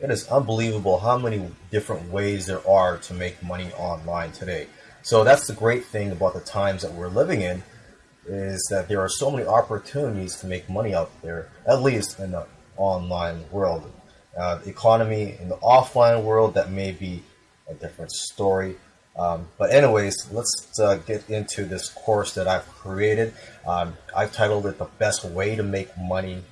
it is unbelievable how many different ways there are to make money online today. So that's the great thing about the times that we're living in is that there are so many opportunities to make money out there, at least in the online world. Uh, the economy in the offline world, that may be a different story. Um, but anyways, let's uh, get into this course that I've created. Um, I've titled it The Best Way to Make Money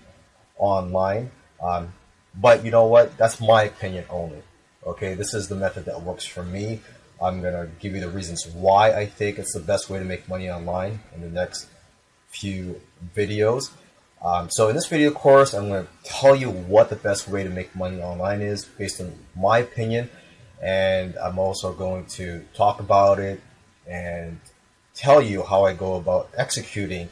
Online. Um, but you know what? That's my opinion only. Okay, this is the method that works for me. I'm going to give you the reasons why I think it's the best way to make money online in the next few videos. Um, so in this video course, I'm going to tell you what the best way to make money online is based on my opinion. And I'm also going to talk about it and tell you how I go about executing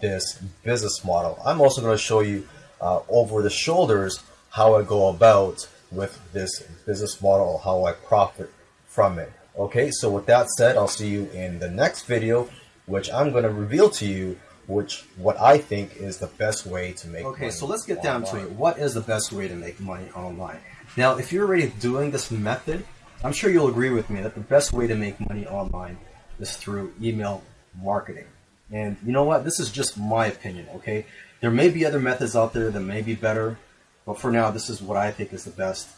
this business model. I'm also going to show you uh, over the shoulders how I go about with this business model, how I profit from it. Okay, so with that said, I'll see you in the next video, which I'm going to reveal to you which what I think is the best way to make money. Okay, so let's get online. down to it. What is the best way to make money online? Now, if you're already doing this method, I'm sure you'll agree with me that the best way to make money online is through email marketing. And you know what? This is just my opinion, okay? There may be other methods out there that may be better, but for now, this is what I think is the best.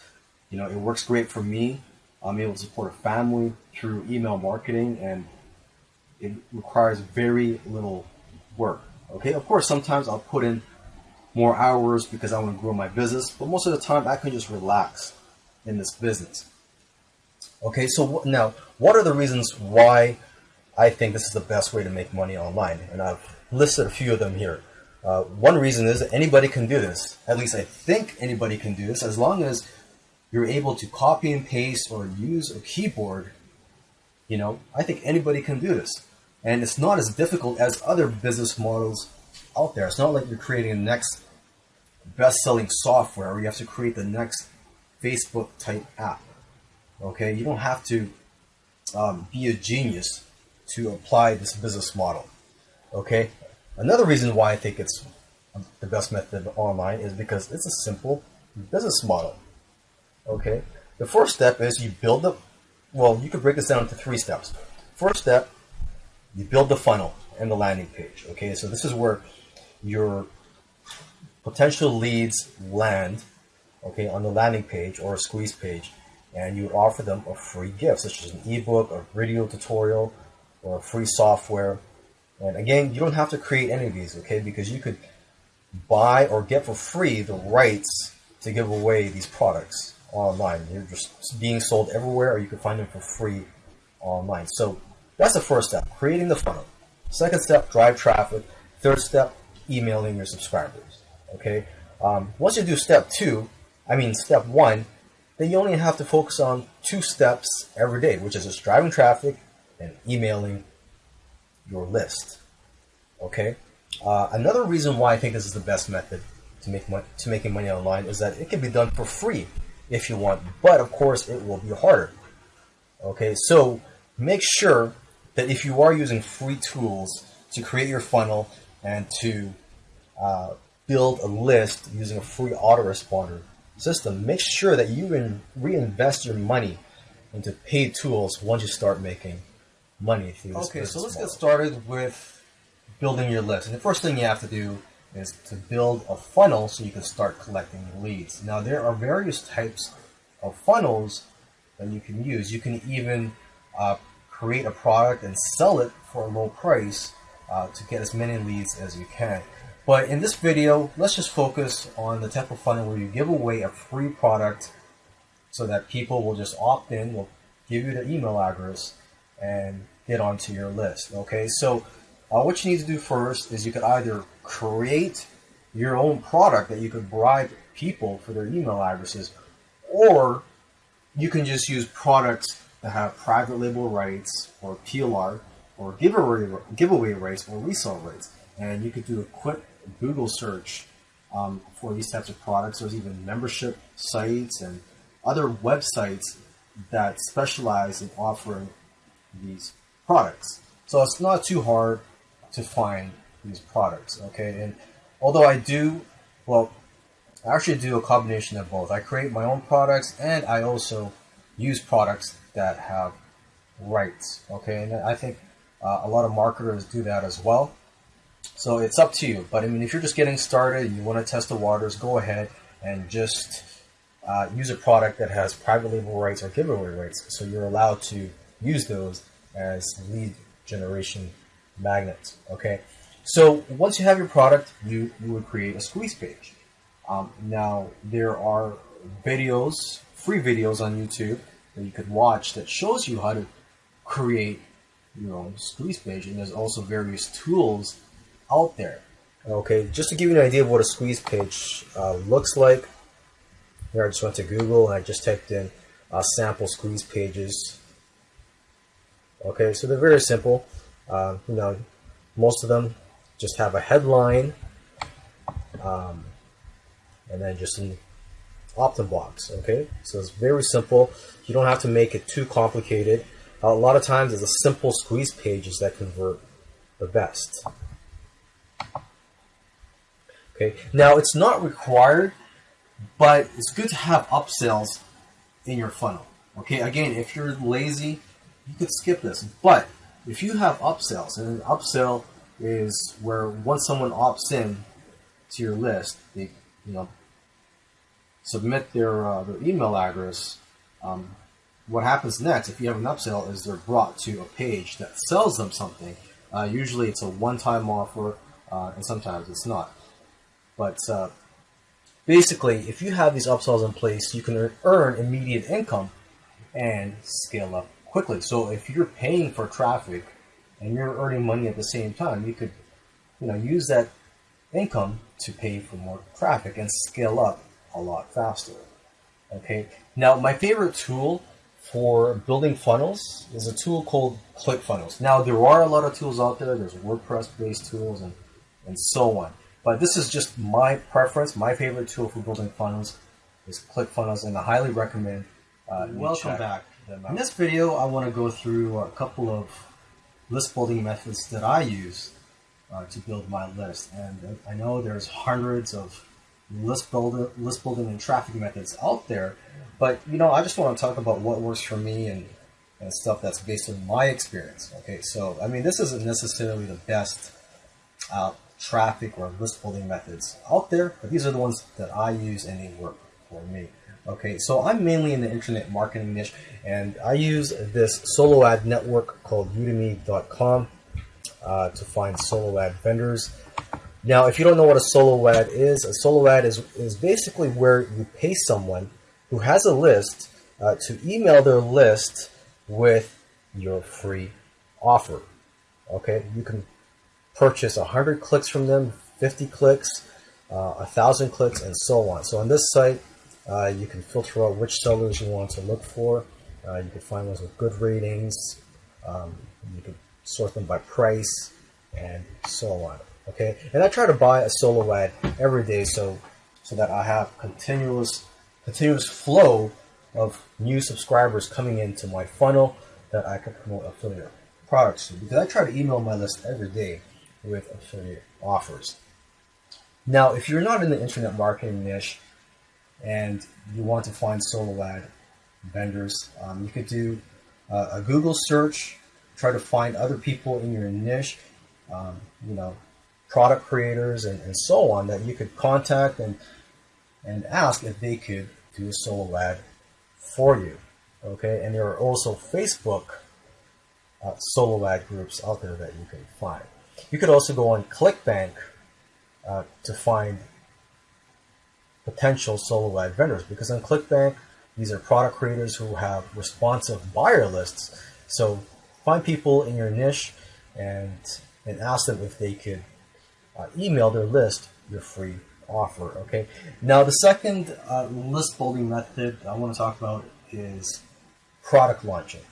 You know, it works great for me. I'm able to support a family through email marketing, and it requires very little work. Okay, of course, sometimes I'll put in more hours because I want to grow my business, but most of the time I can just relax in this business. Okay, so now, what are the reasons why I think this is the best way to make money online? And I've listed a few of them here. Uh, one reason is that anybody can do this. At least I think anybody can do this as long as you're able to copy and paste or use a keyboard. You know, I think anybody can do this. And it's not as difficult as other business models out there. It's not like you're creating the next best-selling software or you have to create the next Facebook type app. Okay, you don't have to um, be a genius to apply this business model. Okay, Another reason why I think it's the best method online is because it's a simple business model. Okay, the first step is you build the, well, you could break this down into three steps. First step, you build the funnel and the landing page. Okay, so this is where your potential leads land, okay, on the landing page or a squeeze page, and you offer them a free gift, such as an ebook, a video tutorial, or free software and again, you don't have to create any of these, okay? Because you could buy or get for free the rights to give away these products online. They're just being sold everywhere, or you can find them for free online. So that's the first step, creating the funnel. Second step, drive traffic. Third step, emailing your subscribers. Okay. Um, once you do step two, I mean step one, then you only have to focus on two steps every day, which is just driving traffic and emailing your list. Okay. Uh, another reason why I think this is the best method to make money, to making money online is that it can be done for free if you want, but of course it will be harder. Okay, so make sure that if you are using free tools to create your funnel and to uh, build a list using a free autoresponder system, make sure that you reinvest your money into paid tools once you start making money through this Okay, so let's model. get started with building your list. And the first thing you have to do is to build a funnel so you can start collecting leads. Now there are various types of funnels that you can use. You can even uh, create a product and sell it for a low price uh, to get as many leads as you can. But in this video, let's just focus on the type of funnel where you give away a free product so that people will just opt in, will give you their email address, and get onto your list. Okay, so uh, what you need to do first is you could either create your own product that you could bribe people for their email addresses, or you can just use products that have private label rights or PLR or giveaway, giveaway rights or resale rights. And you could do a quick Google search um, for these types of products. There's even membership sites and other websites that specialize in offering these products. So it's not too hard to find these products, okay? And although I do, well, I actually do a combination of both. I create my own products and I also use products that have rights. Okay, and I think uh, a lot of marketers do that as well. So it's up to you. But I mean, if you're just getting started and you want to test the waters, go ahead and just uh, use a product that has private label rights or giveaway rights. So you're allowed to use those as lead generation magnets. Okay. So once you have your product, you, you would create a squeeze page. Um, now there are videos, free videos on YouTube that you could watch that shows you how to create your own squeeze page, and there's also various tools out there. Okay, just to give you an idea of what a squeeze page uh, looks like, here I just went to Google and I just typed in uh, sample squeeze pages. Okay, so they're very simple. Uh, you know, most of them just have a headline um, and then just an opt-in box. Okay, so it's very simple. You don't have to make it too complicated. a lot of times, it's a simple squeeze pages that convert the best. Okay, now it's not required, but it's good to have upsells in your funnel. Okay, again, if you're lazy, you could skip this. But if you have upsells, and an upsell is where once someone opts in to your list, they you know submit their uh, their email address. Um, what happens next, if you have an upsell, is they're brought to a page that sells them something. Uh, usually, it's a one-time offer, uh, and sometimes it's not. But uh, basically, if you have these upsells in place, you can earn immediate income and scale up quickly. So if you're paying for traffic and you're earning money at the same time, you could, you know, use that income to pay for more traffic and scale up a lot faster. Okay. Now, my favorite tool for building funnels is a tool called ClickFunnels. Now, there are a lot of tools out there. There's WordPress-based tools and and so on. But this is just my preference. My favorite tool for building funnels is ClickFunnels, and I highly recommend. Uh, Welcome back. In this video, I want to go through a couple of list building methods that I use uh, to build my list. And I know there's hundreds of list builder, list building and traffic methods out there, but you know, I just want to talk about what works for me and, and stuff that's based on my experience. Okay, so I mean, this isn't necessarily the best uh, traffic or list building methods out there, but these are the ones that I use and they work for me. Okay, so I'm mainly in the internet marketing niche, and I use this solo ad network called udimi.com uh, to find solo ad vendors. Now, if you don't know what a solo ad is, a solo ad is, is basically where you pay someone who has a list uh, to email their list with your free offer. Okay, you can purchase 100 clicks from them, 50 clicks, uh, 1,000 clicks, and so on. So on this site, uh, you can filter out which sellers you want to look for. Uh, you can find ones with good ratings. Um, you can sort them by price and so on. Okay, and I try to buy a solo ad every day so so that I have continuous continuous flow of new subscribers coming into my funnel that I can promote affiliate products to. Because I try to email my list every day with affiliate offers. Now, if you're not in the internet marketing niche and you want to find solo ad vendors, um, you could do uh, a Google search, try to find other people in your niche, um, you know, product creators and, and so on that you could contact and and ask if they could do a solo ad for you. Okay, and there are also Facebook uh, solo ad groups out there that you can find. You could also go on ClickBank uh, to find potential solo ad vendors because on ClickBank, these are product creators who have responsive buyer lists. So find people in your niche and and ask them if they could uh, email their list your free offer. Okay. Now the second uh, list building method I want to talk about is product launching.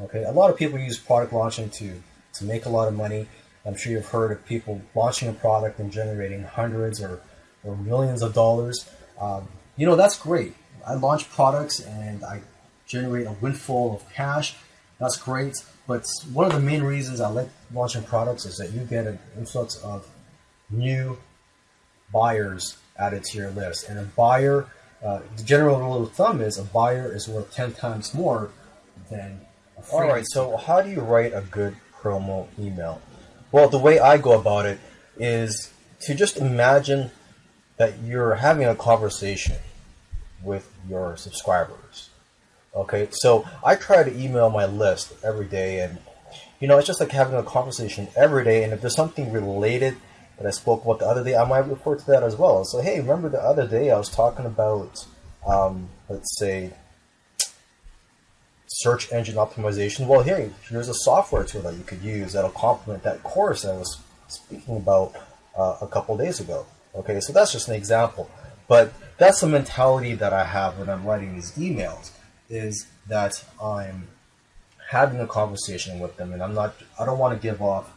Okay. A lot of people use product launching to to make a lot of money. I'm sure you've heard of people launching a product and generating hundreds or, or millions of dollars. Um, you know, that's great. I launch products and I generate a windfall of cash. That's great. But one of the main reasons I like launching products is that you get an influx of new buyers added to your list. And a buyer, uh, the general rule of thumb is a buyer is worth 10 times more than a All right, so how do you write a good promo email? Well, the way I go about it is to just imagine that you're having a conversation with your subscribers. Okay, so I try to email my list every day, and you know, it's just like having a conversation every day. And if there's something related that I spoke about the other day, I might refer to that as well. So, hey, remember the other day I was talking about, um, let's say, search engine optimization. Well, here, here's a software tool that you could use that'll complement that course I was speaking about uh, a couple days ago. Okay, so that's just an example, but that's the mentality that I have when I'm writing these emails. Is that I'm having a conversation with them, and I'm not. I don't want to give off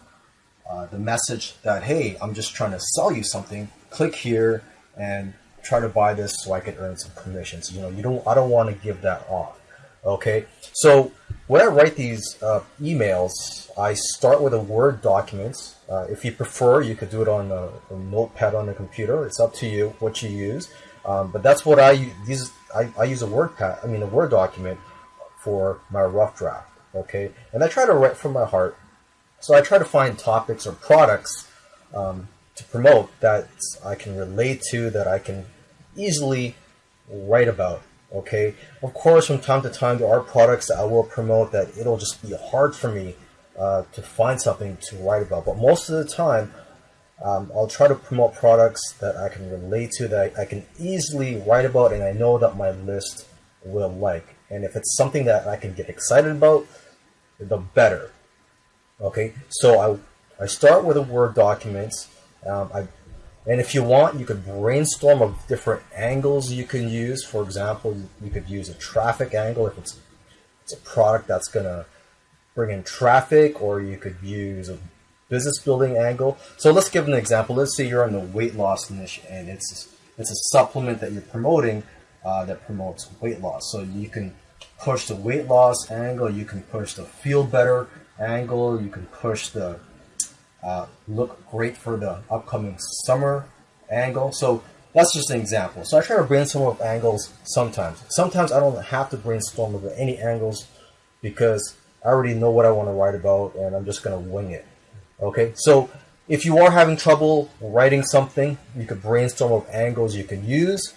uh, the message that hey, I'm just trying to sell you something. Click here and try to buy this so I can earn some commissions. You know, you don't. I don't want to give that off. Okay, so when I write these uh, emails, I start with a Word document. Uh, if you prefer, you could do it on a, a, notepad on the computer. It's up to you what you use. Um, but that's what I use. These I, I use a Word pad. I mean, a Word document for my rough draft. Okay, and I try to write from my heart. So I try to find topics or products um, to promote that I can relate to, that I can easily write about. Okay, of course, from time to time, there are products that I will promote that it'll just be hard for me uh, to find something to write about. But most of the time, um, I'll try to promote products that I can relate to, that I, I can easily write about, and I know that my list will like. And if it's something that I can get excited about, the better. Okay, so I, I start with a Word document. Um, I and if you want, you could brainstorm of different angles you can use. For example, you could use a traffic angle if it's it's a product that's gonna bring in traffic, or you could use a business building angle. So let's give an example. Let's say you're in the weight loss niche, and it's it's a supplement that you're promoting uh, that promotes weight loss. So you can push the weight loss angle, you can push the feel better angle, you can push the uh, look great for the upcoming summer angle. So that's just an example. So I try to brainstorm of angles sometimes. Sometimes I don't have to brainstorm of any angles because I already know what I want to write about and I'm just going to wing it. Okay, so if you are having trouble writing something, you could brainstorm of angles you could use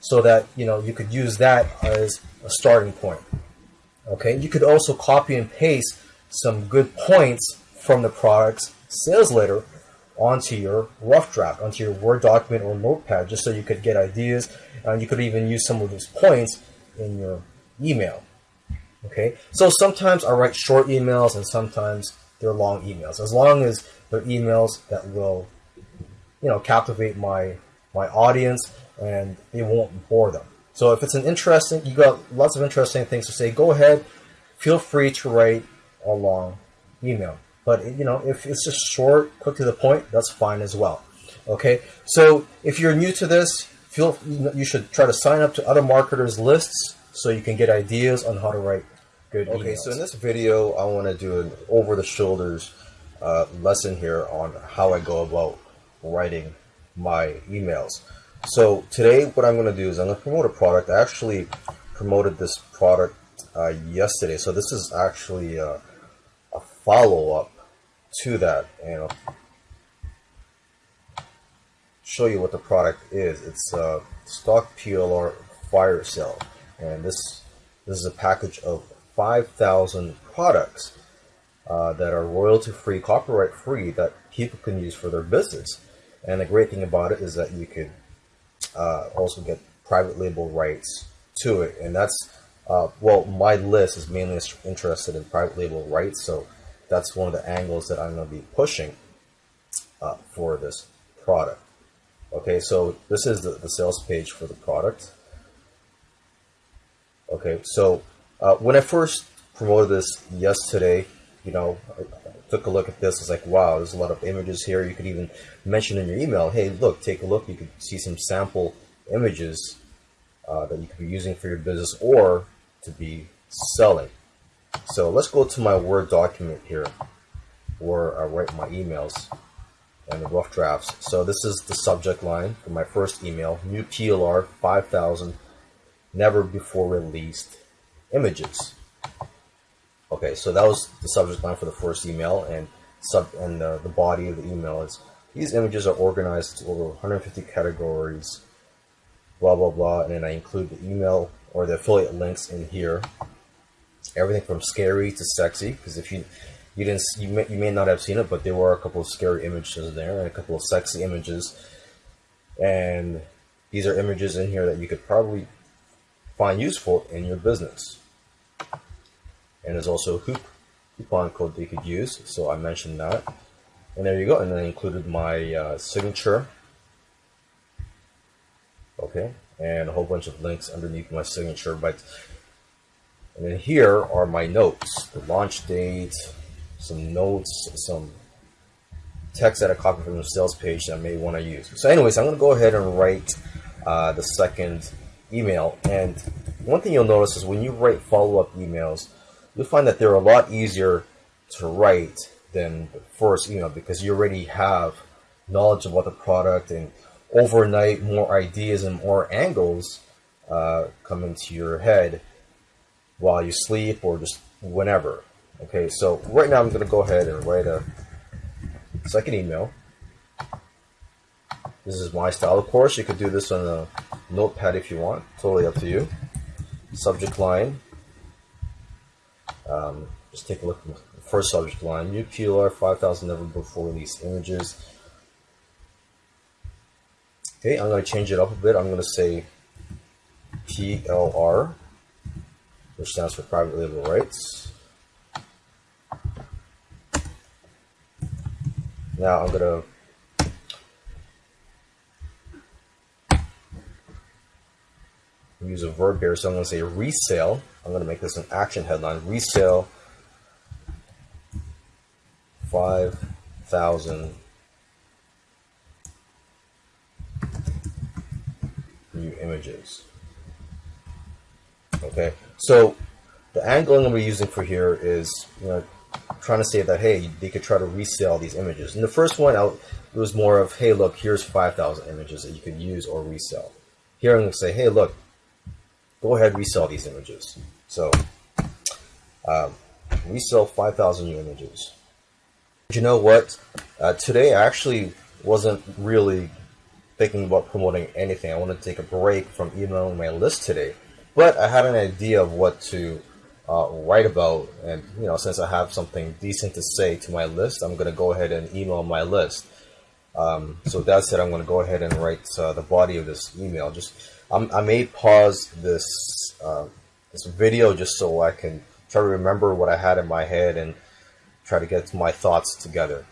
so that you know you could use that as a starting point. Okay, you could also copy and paste some good points from the product's sales letter onto your rough draft, onto your Word document or notepad, just so you could get ideas. And you could even use some of those points in your email. Okay, so sometimes I write short emails and sometimes they're long emails. As long as they're emails that will, you know, captivate my my audience and it won't bore them. So if it's an interesting, you got lots of interesting things to say, go ahead, feel free to write a long email. But you know, if it's just short, quick to the point, that's fine as well. Okay, so if you're new to this, feel you should try to sign up to other marketers lists so you can get ideas on how to write good okay, emails. so in this video, I want to do an over the shoulders uh, lesson here on how I go about writing my emails. So today, what I'm going to do is I'm going to promote a product. I actually promoted this product uh, yesterday, so this is actually a, a follow-up to that, and show you what the product is. It's a stock PLR fire sale, and this this is a package of 5,000 products uh, that are royalty-free, copyright-free that people can use for their business. And the great thing about it is that you could uh, also get private label rights to it. And that's, uh, well, my list is mainly interested in private label rights. So that's one of the angles that I'm going to be pushing uh, for this product. Okay, so this is the, the sales page for the product. Okay, so uh, when I first promoted this yesterday, you know, I, took a look at this. It's like, wow, there's a lot of images here. You could even mention in your email, hey, look, take a look. You could see some sample images uh, that you could be using for your business or to be selling. So let's go to my Word document here where I write my emails. and the rough drafts. So this is the subject line for my first email, new PLR 5000 never before released images. Okay, so that was the subject line for the first email and sub and uh, the body of the email is these images are organized into over 150 categories, blah blah blah, and then I include the email or the affiliate links in here. Everything from scary to sexy, because if you you didn't you may, you may not have seen it, but there were a couple of scary images there and a couple of sexy images, and these are images in here that you could probably find useful in your business. And there's also a hoop coupon code that you could use, so I mentioned that. And there you go, and then I included my uh, signature. Okay, and a whole bunch of links underneath my signature. But and then here are my notes: the launch date, some notes, some text that I copied from the sales page that I may want to use. So, anyways, I'm going to go ahead and write uh, the second email. And one thing you'll notice is when you write follow-up emails, you'll find that they're a lot easier to write than the first email because you already have knowledge about the product and overnight more ideas and more angles uh, come into your head while you sleep or just whenever. Okay, so right now I'm going to go ahead and write a second email. This is my style. Of course, you could do this on a notepad if you want. Totally up to you. Subject line. Um, just take a look at the first subject line. New PLR 5000 never before released images. Okay, I'm going to change it up a bit. I'm going to say PLR, which stands for private label rights. Now I'm to use a verb here, so I'm to say resale. I'm going to make this an action headline. Resale 5,000 new images. Okay, so the angle I'm going to be using for here is, you know, trying to say that, hey, they could try to resell these images. In the first one, out it was more of, hey, look, here's 5,000 images that you could use or resell. Here I'm going to say, hey, look, go ahead, resell these images. So, um, resell 5,000 new images. You know what? Uh, today I actually wasn't really thinking about promoting anything. I wanted to take a break from emailing my list today, but I had an idea of what to uh, write about, and you know, since I have something decent to say to my list, I'm to go ahead and email my list. Um, so that said, I'm to go ahead and write uh, the body of this email. Just I'm, i may pause this uh, this video just so I can try to remember what I had in my head and try to get my thoughts together.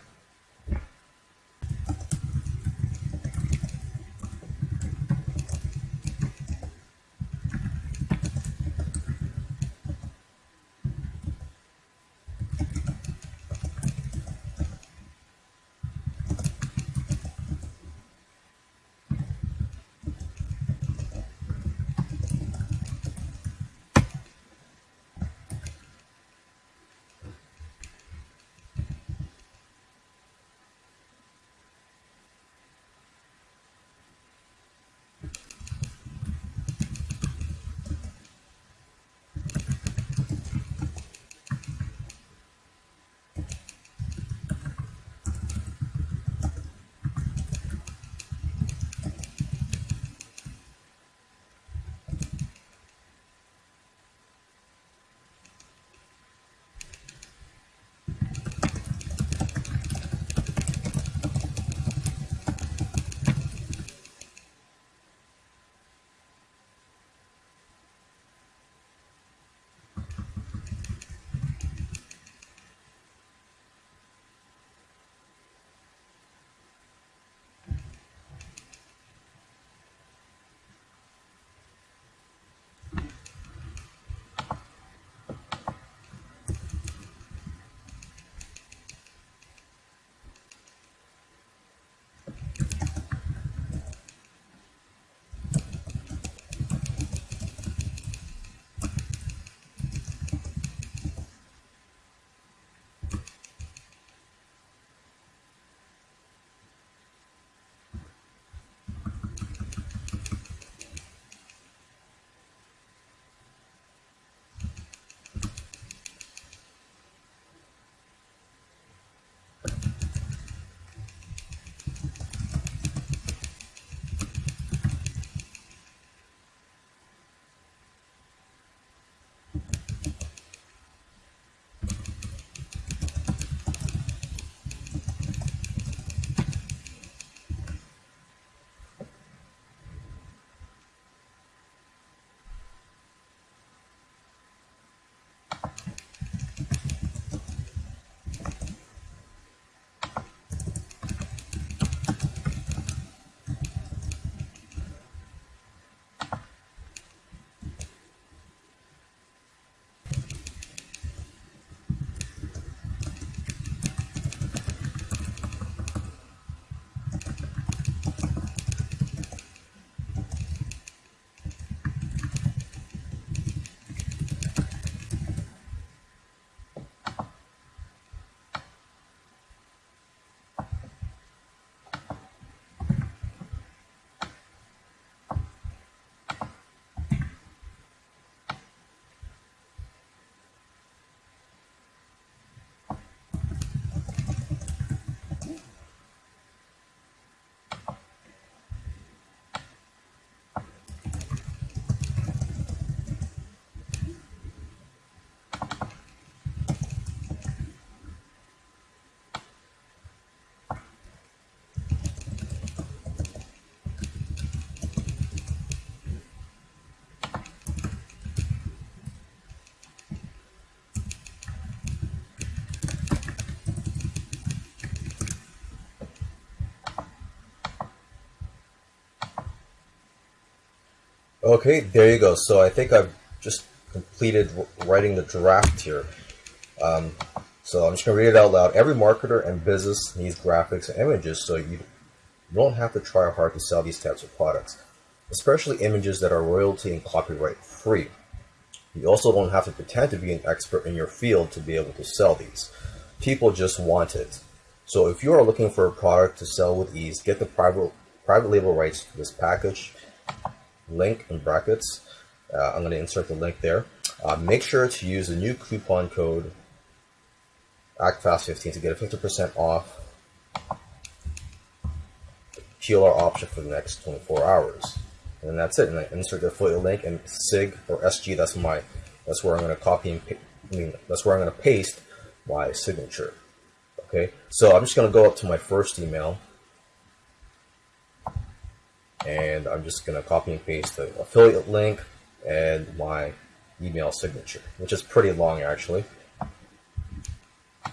Okay, there you go. So I think I've just completed writing the draft here. Um, so I'm just going to read it out loud. Every marketer and business needs graphics and images, so you don't have to try hard to sell these types of products, especially images that are royalty and copyright free. You also don't have to pretend to be an expert in your field to be able to sell these. People just want it. So if you are looking for a product to sell with ease, get the private, private label rights to this package, link in brackets. Uh, I'm going to insert the link there. Uh, make sure to use the new coupon code ACTFAST15 to get a 50% off PLR option for the next 24 hours. And that's it. And I insert the affiliate link and SIG or SG. That's my. That's where I'm going to copy and. I mean, that's where I'm going to paste my signature. Okay. So I'm just going to go up to my first email, and I'm just going to copy and paste the affiliate link and my email signature, which is pretty long actually.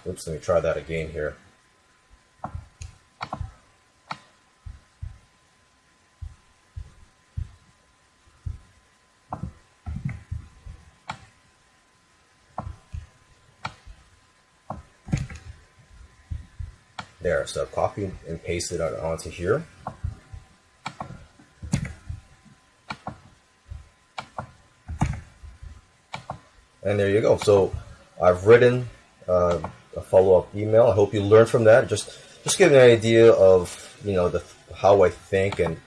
Oops, let me try that again here. There, so copy and paste it onto here. And there you go. So I've written uh, a follow-up email. I hope you learned from that. Just just give an idea of you know the how I think and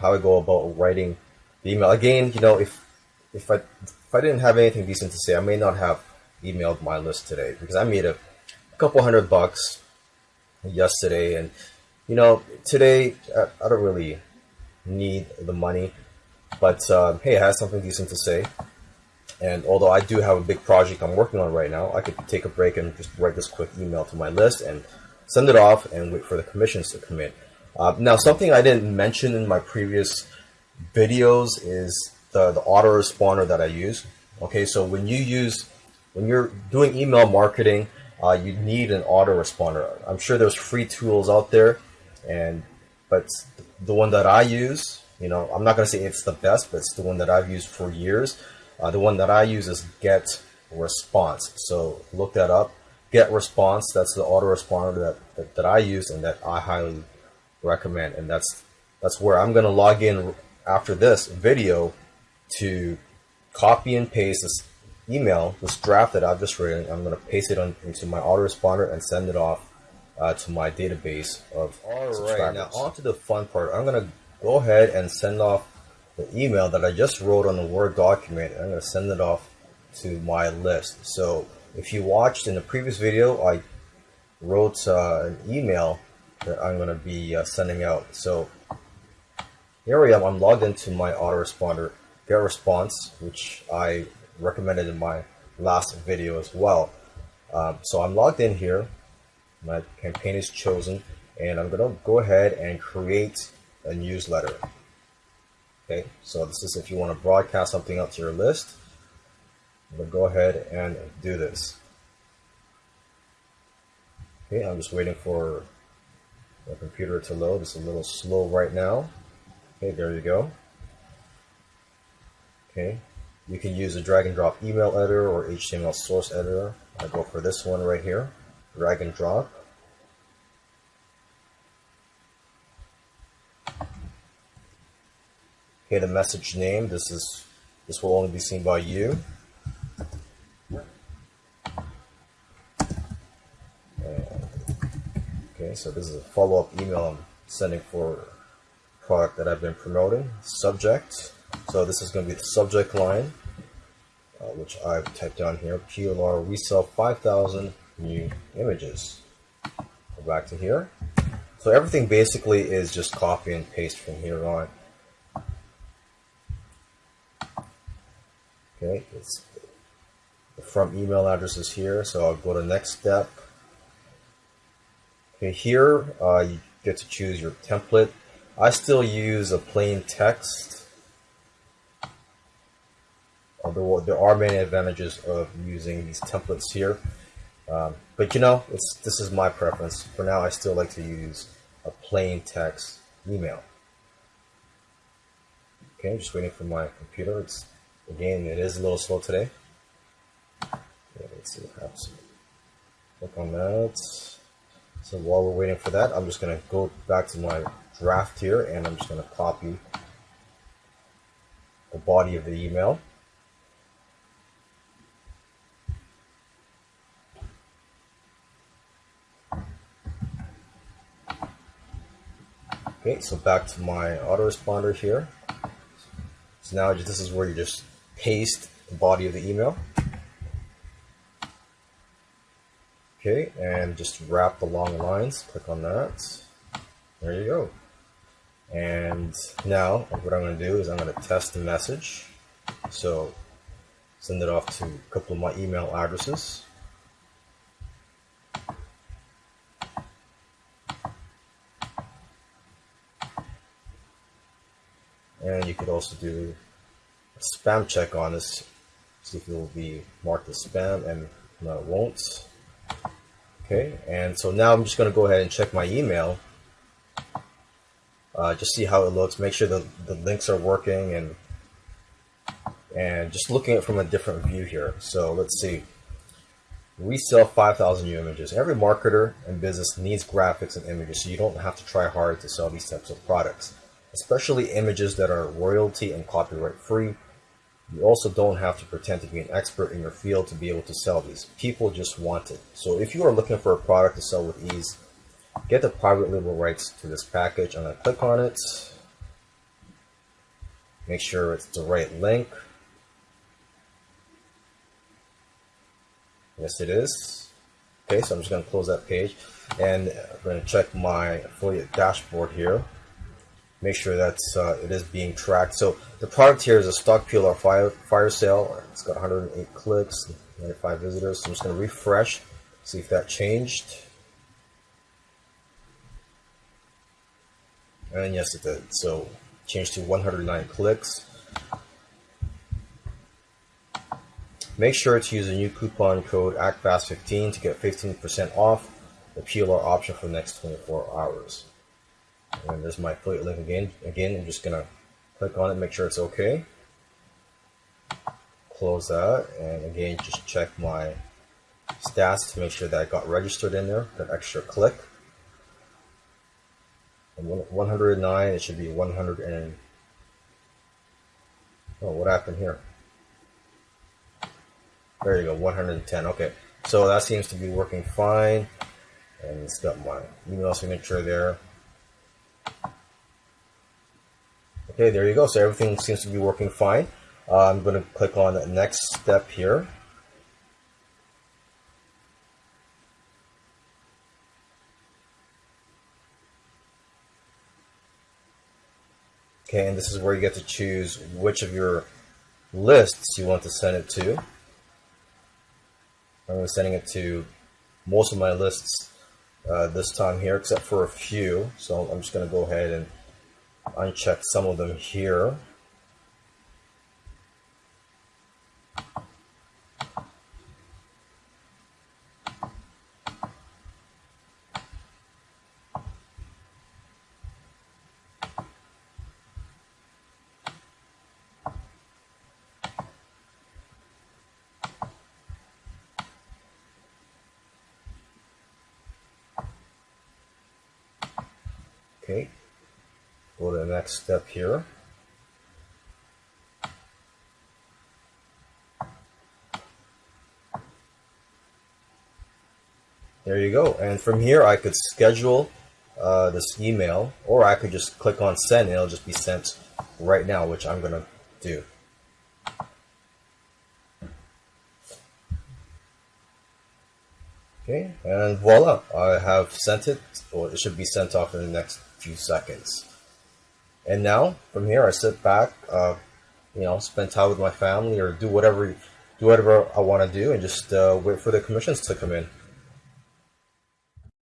how I go about writing the email. Again, you know, if if I if I didn't have anything decent to say, I may not have emailed my list today because I made a couple hundred bucks yesterday, and you know, today I, I don't really need the money, but uh, hey, I have something decent to say. And although I do have a big project I'm working on right now, I could take a break and just write this quick email to my list and send it off and wait for the commissions to come in. Uh, now, something I didn't mention in my previous videos is the, the autoresponder that I use. Okay, so when you use, when you're doing email marketing, uh, you need an autoresponder. I'm sure there's free tools out there, and but the one that I use, you know, I'm not to say it's the best, but it's the one that I've used for years. Uh, the one that I use is Get Response. So look that up. Get Response. That's the autoresponder that, that that I use and that I highly recommend. And that's that's where I'm going to log in after this video to copy and paste this email, this draft that I've just written. I'm going to paste it on, into my autoresponder and send it off uh, to my database of subscribers. All right, now on to the fun part. I'm going to go ahead and send off the email that I just wrote on the Word document. I'm going to send it off to my list. So if you watched in the previous video, I wrote uh, an email that I'm going to be uh, sending out. So here I am. I'm logged into my autoresponder get response, which I recommended in my last video as well. Um, so I'm logged in here. My campaign is chosen, and I'm going to go ahead and create a newsletter. Okay, so this is if you want to broadcast something out to your list. To go ahead and do this. Okay, I'm just waiting for the computer to load. It's a little slow right now. Okay, there you go. Okay, you can use a drag and drop email editor or HTML source editor. I go for this one right here, drag and drop. Okay, the message name, this is this will only be seen by you. okay, so this is a follow-up email I'm sending for product that I've been promoting. Subject. So this is going to be the subject line, uh, which I've typed down here. PLR, we sell 5,000 new images. Go back to here. So everything basically is just copy and paste from here on. Okay, it's the from email address is here, so I'll go to next step. Okay, here uh, you get to choose your template. I still use a plain text. Although there are many advantages of using these templates here. Um, but you know, this is my preference. For now, I still like to use a plain text email. Okay, just waiting for my computer. It's again, it is a little slow today. Okay, let's see what happens. Click on that. So while we're waiting for that, I'm just gonna go back to my draft here and I'm just gonna copy the body of the email. Okay, so back to my autoresponder here. So now this is where you just paste the body of the email. Okay, and just wrap the long lines. Click on that. There you go. And now what I'm going to do is I'm going to test the message. So send it off to a couple of my email addresses. And you could also do spam check on this, see if it will be marked as spam, and no, it won't. Okay, and so now I'm just going to go ahead and check my email. Uh, just see how it looks, make sure the, the links are working, and and just looking at it from a different view here. So let's see. We sell 5,000 new images. Every marketer and business needs graphics and images, so you don't have to try hard to sell these types of products especially images that are royalty and copyright free. You also don't have to pretend to be an expert in your field to be able to sell these. People just want it. So if you are looking for a product to sell with ease, get the private label rights to this package. I'm going to click on it. Make sure it's the right link. Yes, it is. Okay, so I'm just going to close that page and I'm going to check my affiliate dashboard here make sure that uh, it is being tracked. So the product here is a stock PLR fire, fire sale. It's got 108 clicks, 95 visitors. So I'm just going to refresh, see if that changed. And yes, it did. So changed to 109 clicks. Make sure to use a new coupon code ACTFAST15 to get 15% off the PLR option for the next 24 hours. And there's my affiliate link again. Again, I'm just gonna click on it, make sure it's okay. Close that, and again, just check my stats to make sure that I got registered in there, that extra click. And 109, it should be 100 and, oh, what happened here? There you go, 110, okay. So that seems to be working fine. And it's got my email signature there. Okay, there you go. So everything seems to be working fine. Uh, I'm going to click on the next step here. Okay, and this is where you get to choose which of your lists you want to send it to. I'm sending it to most of my lists uh, this time here, except for a few. So I'm just going to go ahead and uncheck some of them here. Okay, go to the next step here. There you go. And from here, I could schedule uh, this email, or I could just click on send and it'll just be sent right now, which I'm going to do. Okay, and voila, I have sent it, or it should be sent off in the next few seconds. And now, from here, I sit back, uh, you know, spend time with my family or do whatever, do whatever I want to do and just uh, wait for the commissions to come in.